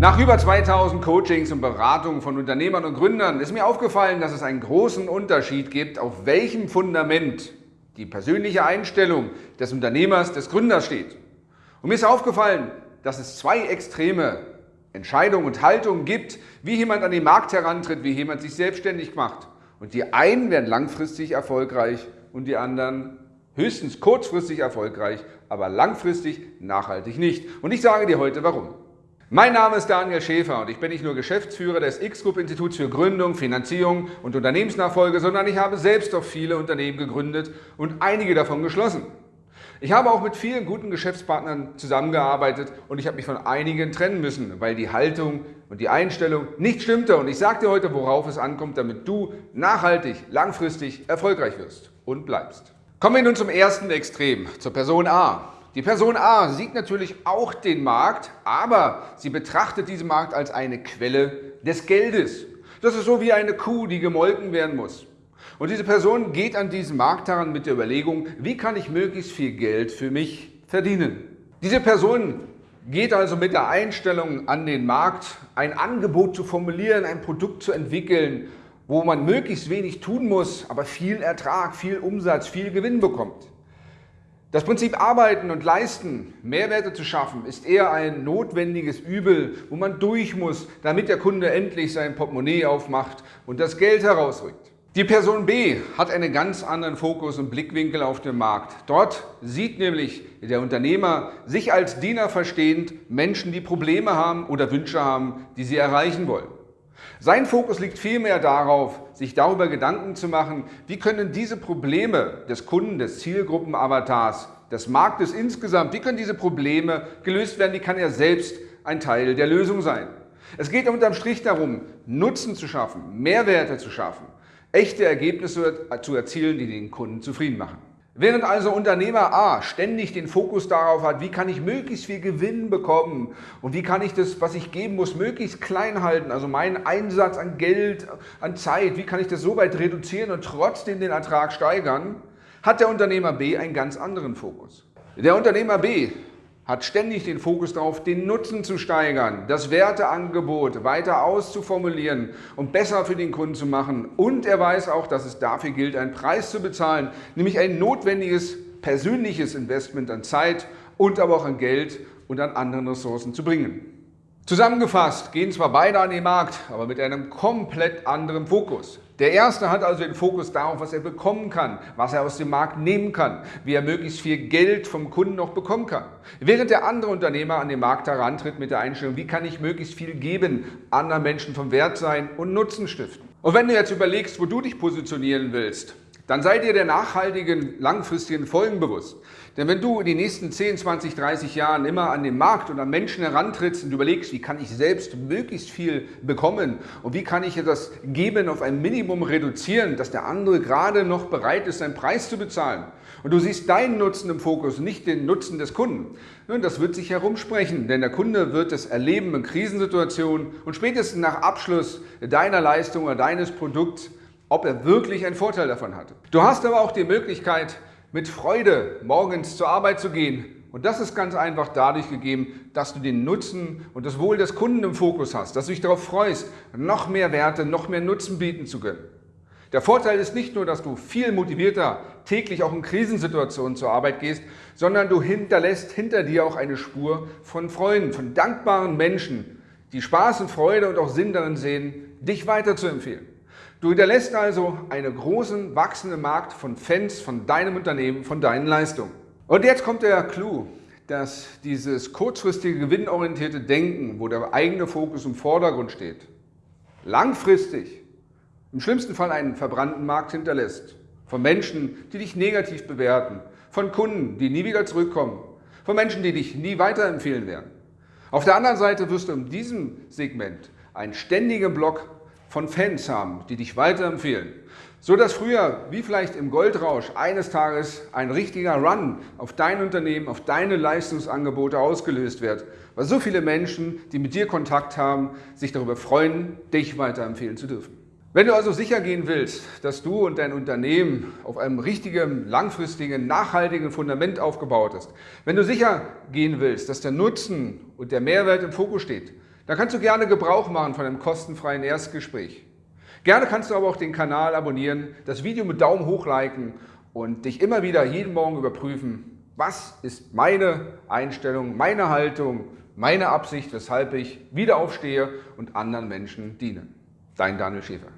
Nach über 2000 Coachings und Beratungen von Unternehmern und Gründern ist mir aufgefallen, dass es einen großen Unterschied gibt, auf welchem Fundament die persönliche Einstellung des Unternehmers, des Gründers steht. Und mir ist aufgefallen, dass es zwei extreme Entscheidungen und Haltungen gibt, wie jemand an den Markt herantritt, wie jemand sich selbstständig macht. Und die einen werden langfristig erfolgreich und die anderen höchstens kurzfristig erfolgreich, aber langfristig nachhaltig nicht. Und ich sage dir heute warum. Mein Name ist Daniel Schäfer und ich bin nicht nur Geschäftsführer des X-Group-Instituts für Gründung, Finanzierung und Unternehmensnachfolge, sondern ich habe selbst auch viele Unternehmen gegründet und einige davon geschlossen. Ich habe auch mit vielen guten Geschäftspartnern zusammengearbeitet und ich habe mich von einigen trennen müssen, weil die Haltung und die Einstellung nicht stimmte. Und ich sage dir heute, worauf es ankommt, damit du nachhaltig, langfristig erfolgreich wirst und bleibst. Kommen wir nun zum ersten Extrem, zur Person A. Die Person A sieht natürlich auch den Markt, aber sie betrachtet diesen Markt als eine Quelle des Geldes. Das ist so wie eine Kuh, die gemolken werden muss. Und diese Person geht an diesen Markt heran mit der Überlegung, wie kann ich möglichst viel Geld für mich verdienen. Diese Person geht also mit der Einstellung an den Markt, ein Angebot zu formulieren, ein Produkt zu entwickeln, wo man möglichst wenig tun muss, aber viel Ertrag, viel Umsatz, viel Gewinn bekommt. Das Prinzip Arbeiten und Leisten, Mehrwerte zu schaffen, ist eher ein notwendiges Übel, wo man durch muss, damit der Kunde endlich sein Portemonnaie aufmacht und das Geld herausrückt. Die Person B hat einen ganz anderen Fokus und Blickwinkel auf den Markt. Dort sieht nämlich der Unternehmer sich als Diener verstehend Menschen, die Probleme haben oder Wünsche haben, die sie erreichen wollen. Sein Fokus liegt vielmehr darauf, sich darüber Gedanken zu machen, wie können diese Probleme des Kunden, des Zielgruppenavatars, des Marktes insgesamt, wie können diese Probleme gelöst werden, wie kann er selbst ein Teil der Lösung sein. Es geht unterm Strich darum, Nutzen zu schaffen, Mehrwerte zu schaffen, echte Ergebnisse zu erzielen, die den Kunden zufrieden machen. Während also Unternehmer A ständig den Fokus darauf hat, wie kann ich möglichst viel Gewinn bekommen und wie kann ich das, was ich geben muss, möglichst klein halten, also meinen Einsatz an Geld, an Zeit, wie kann ich das so weit reduzieren und trotzdem den Ertrag steigern, hat der Unternehmer B einen ganz anderen Fokus. Der Unternehmer B hat ständig den Fokus darauf, den Nutzen zu steigern, das Werteangebot weiter auszuformulieren und besser für den Kunden zu machen. Und er weiß auch, dass es dafür gilt, einen Preis zu bezahlen, nämlich ein notwendiges persönliches Investment an Zeit und aber auch an Geld und an anderen Ressourcen zu bringen. Zusammengefasst gehen zwar beide an den Markt, aber mit einem komplett anderen Fokus. Der erste hat also den Fokus darauf, was er bekommen kann, was er aus dem Markt nehmen kann, wie er möglichst viel Geld vom Kunden noch bekommen kann. Während der andere Unternehmer an den Markt herantritt mit der Einstellung, wie kann ich möglichst viel geben, anderen Menschen vom Wert sein und Nutzen stiften. Und wenn du jetzt überlegst, wo du dich positionieren willst, dann sei dir der nachhaltigen, langfristigen Folgen bewusst. Denn wenn du in den nächsten 10, 20, 30 Jahren immer an den Markt und an Menschen herantrittst und überlegst, wie kann ich selbst möglichst viel bekommen und wie kann ich das Geben auf ein Minimum reduzieren, dass der andere gerade noch bereit ist, seinen Preis zu bezahlen und du siehst deinen Nutzen im Fokus, nicht den Nutzen des Kunden, nun, das wird sich herumsprechen, denn der Kunde wird es erleben in Krisensituationen und spätestens nach Abschluss deiner Leistung oder deines Produkts ob er wirklich einen Vorteil davon hatte. Du hast aber auch die Möglichkeit, mit Freude morgens zur Arbeit zu gehen. Und das ist ganz einfach dadurch gegeben, dass du den Nutzen und das Wohl des Kunden im Fokus hast, dass du dich darauf freust, noch mehr Werte, noch mehr Nutzen bieten zu können. Der Vorteil ist nicht nur, dass du viel motivierter täglich auch in Krisensituationen zur Arbeit gehst, sondern du hinterlässt hinter dir auch eine Spur von Freunden, von dankbaren Menschen, die Spaß und Freude und auch Sinn darin sehen, dich weiterzuempfehlen. Du hinterlässt also einen großen, wachsenden Markt von Fans von deinem Unternehmen, von deinen Leistungen. Und jetzt kommt der Clou, dass dieses kurzfristige, gewinnorientierte Denken, wo der eigene Fokus im Vordergrund steht, langfristig im schlimmsten Fall einen verbrannten Markt hinterlässt. Von Menschen, die dich negativ bewerten, von Kunden, die nie wieder zurückkommen, von Menschen, die dich nie weiterempfehlen werden. Auf der anderen Seite wirst du in diesem Segment einen ständigen Block von Fans haben, die dich weiterempfehlen. So dass früher, wie vielleicht im Goldrausch, eines Tages ein richtiger Run auf dein Unternehmen, auf deine Leistungsangebote ausgelöst wird, weil so viele Menschen, die mit dir Kontakt haben, sich darüber freuen, dich weiterempfehlen zu dürfen. Wenn du also sicher gehen willst, dass du und dein Unternehmen auf einem richtigen, langfristigen, nachhaltigen Fundament aufgebaut ist, wenn du sicher gehen willst, dass der Nutzen und der Mehrwert im Fokus steht, dann kannst du gerne Gebrauch machen von einem kostenfreien Erstgespräch. Gerne kannst du aber auch den Kanal abonnieren, das Video mit Daumen hoch liken und dich immer wieder jeden Morgen überprüfen, was ist meine Einstellung, meine Haltung, meine Absicht, weshalb ich wieder aufstehe und anderen Menschen diene. Dein Daniel Schäfer.